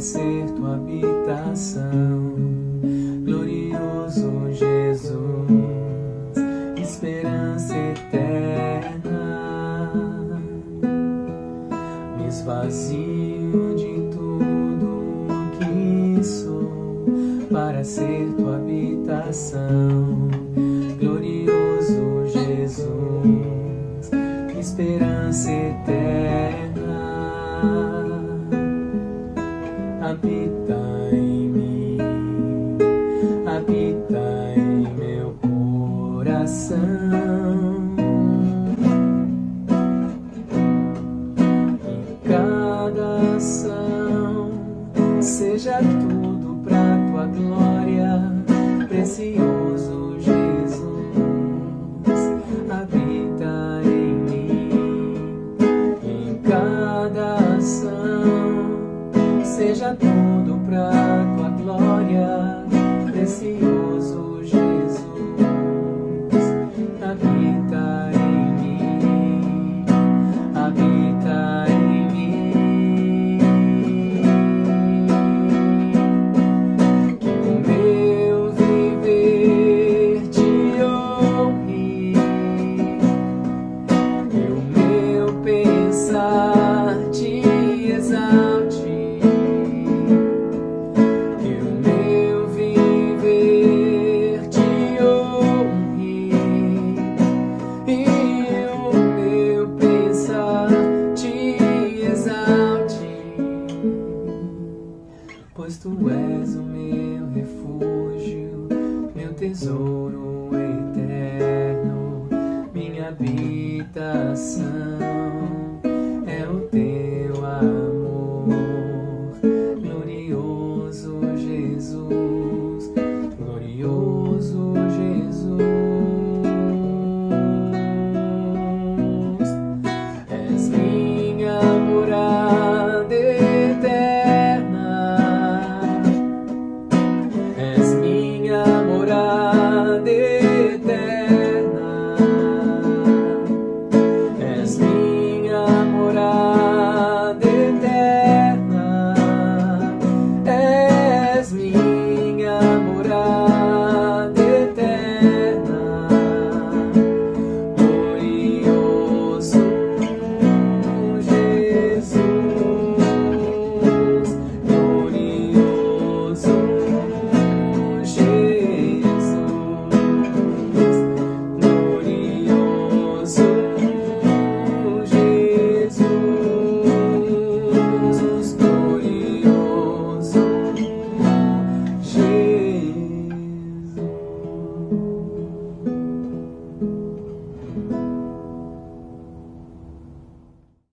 ser tua habitação. Glorioso Jesus, esperança eterna. Me esvazio de tudo que sou para ser tua habitação. Glorioso Jesus esperança eterna habita em mim, habita em meu coração. Que cada ação seja tudo pra tua glória, precioso. canto pois tu és o meu refúgio, meu tesouro. me.